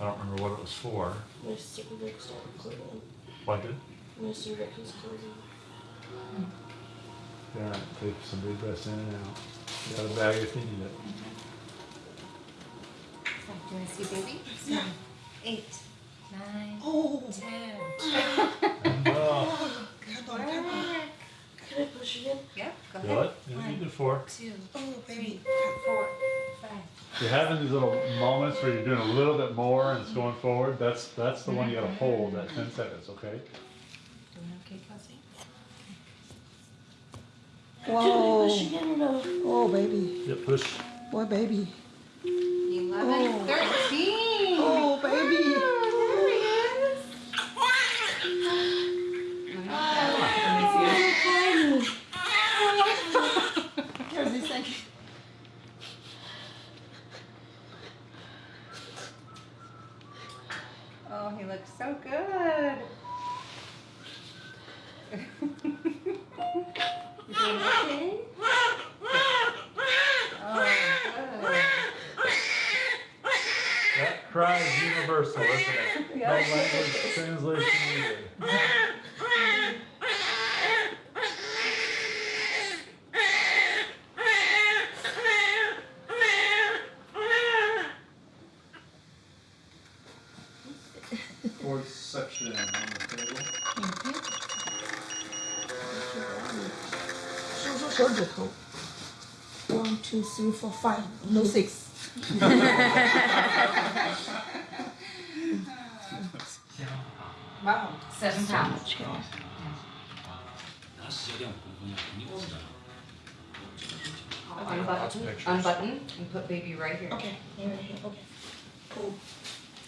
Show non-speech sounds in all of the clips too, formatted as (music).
I don't remember what it was for. Mr. Rick started cleaning. What did? Mr. Rick was cleaning. Yeah, take some deep breaths in and out. You got a bag if you need it. Do you want to see baby? Seven, eight, nine, Oh, ten. Oh, can I push it in? Yep, go do ahead. it. You need it for. Two, Oh, three, four, five. You're having these little moments where you're doing a little bit more and it's going forward. That's that's the one you gotta hold that 10 seconds, okay? Doing okay, Kelsey? Can Whoa. push it in or no? Oh, baby. Yeah, push. Boy, baby. Eleven, Oh. thirteen. Oh, baby. Here's this thing. Oh, he looks so good. okay? Oh, good. That cry is universal, isn't it? No language translation needed. fourth section on the table. Thank you. So, so, so. One, two, three, four, five. No six. (laughs) wow. Seven pounds. Unbutton, unbutton, and put baby right here. Okay, right here. Okay. Cool.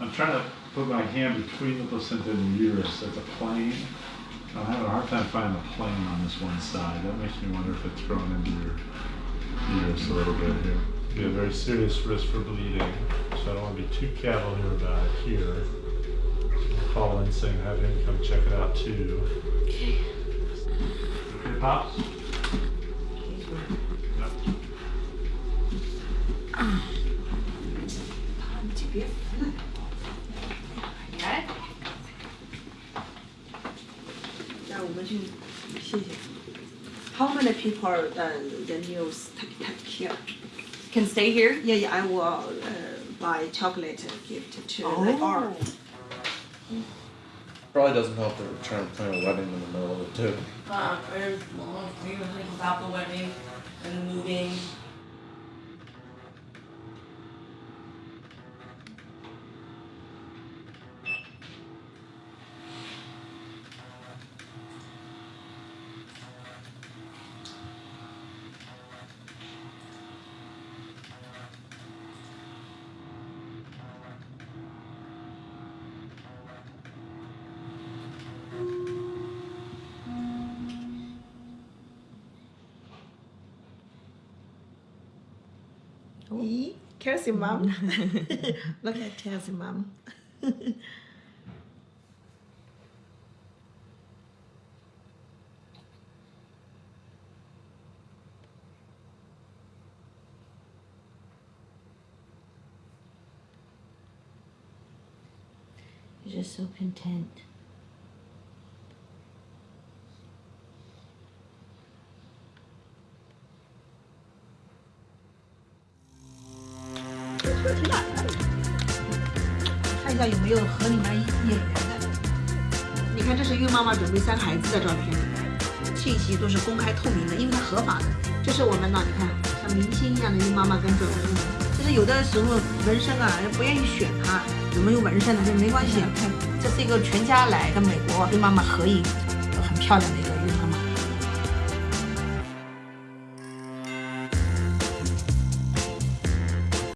i'm trying to put my hand between the placenta and the uterus. That's a plane. I'm having a hard time finding a plane on this one side. That makes me wonder if it's growing into your uterus a little bit here. Be a very serious risk for bleeding, so I don't want to be too cavalier about it here. Colin, so saying have him come check it out too. Okay. Okay, Pops? Yep. How many people uh, the news take, take here? Can stay here? Yeah, yeah. I will uh, buy chocolate gift to oh. the art. Probably doesn't help that we're trying to plan a wedding in the middle of it too. Uh, prayers, mom, we were thinking about the wedding and moving. Ee, Kelsey mom. Mm-hmm. (laughs) Look at Kelsey mom. (laughs) You're just so content. 看一下有没有和你们眼缘的。你看，这是孕妈妈准备生孩子的照片，信息都是公开透明的，因为它合法的。这是我们呢，你看像明星一样的孕妈妈跟准备孕，这就是有的时候纹身啊，不愿意选它，怎么有纹身呢？就没关系，这是一个全家来的美国跟妈妈合影，很漂亮的